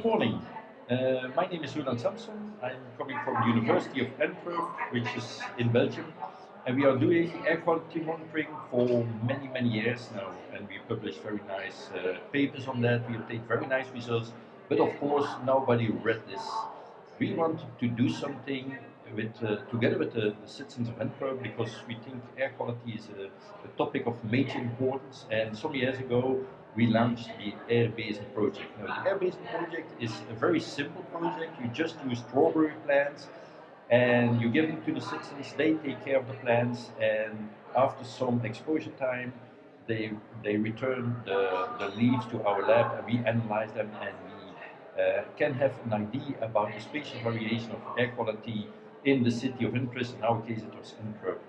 Good morning. Uh, my name is Roeland Samson. I'm coming from the University of Antwerp, which is in Belgium. And we are doing air quality monitoring for many, many years now. And we publish very nice uh, papers on that. We obtain very nice results. But of course, nobody read this. We wanted to do something with, uh, together with the, the, citizens of Antwerp because we think air quality is a, a, topic of major importance. And some years ago, we launched the AIRbezen project. Now, the AIRbezen project is a very simple project. You just use strawberry plants and you give them to the citizens, they take care of the plants, and after some exposure time, they, they return the, the leaves to our lab and we analyze them and we uh, can have an idea about the spatial variation of air quality in the city of interest, in our case it was Antwerp.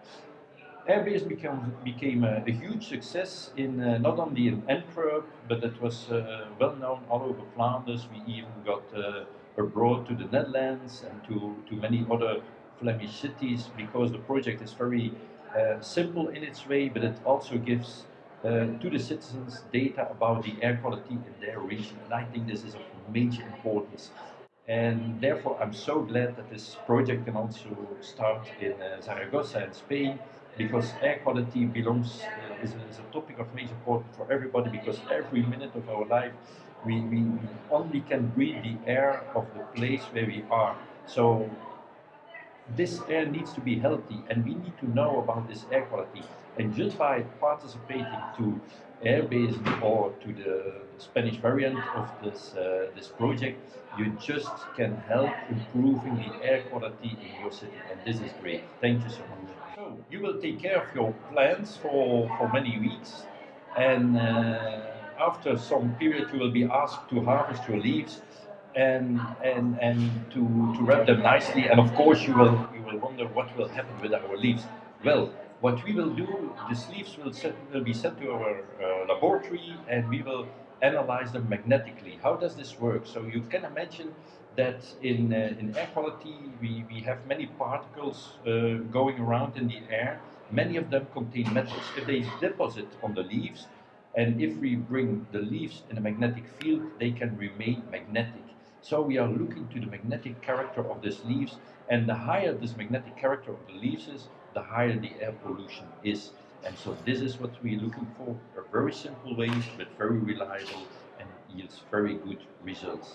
AIRbezen became, became a, a, huge success in uh, not only in Antwerp, but it was uh, well known all over Flanders. We even got uh, abroad to the Netherlands and to, to many other Flemish cities because the project is very uh, simple in its way, but it also gives uh, to the citizens data about the air quality in their region. And I think this is of major importance. And therefore, I'm so glad that this project can also start in uh, Zaragoza in Spain, because air quality belongs uh, is, is, a topic of major importance for everybody. Because every minute of our life, we, we, only can breathe the air of the place where we are. So this air needs to be healthy, and we need to know about this air quality. And just by participating to AIRbezen or to the Spanish variant of this uh, this project, you just can help improving the air quality in your city, and this is great. Thank you so much. You will take care of your plants for for many weeks, and uh, after some period you will be asked to harvest your leaves and and and to to wrap them nicely and of course you will you will wonder what will happen with our leaves well what we will do, the leaves will, set, will be sent to our uh, laboratory and we will analyze them magnetically. How does this work? So you can imagine that in, uh, in air quality we, we have many particles uh, going around in the air. Many of them contain metals. If they deposit on the leaves and if we bring the leaves in a magnetic field, they can remain magnetic. So we are looking to the magnetic character of these leaves and the higher this magnetic character of the leaves is, the higher the air pollution is. And so this is what we're looking for, a very simple way, but very reliable and yields very good results.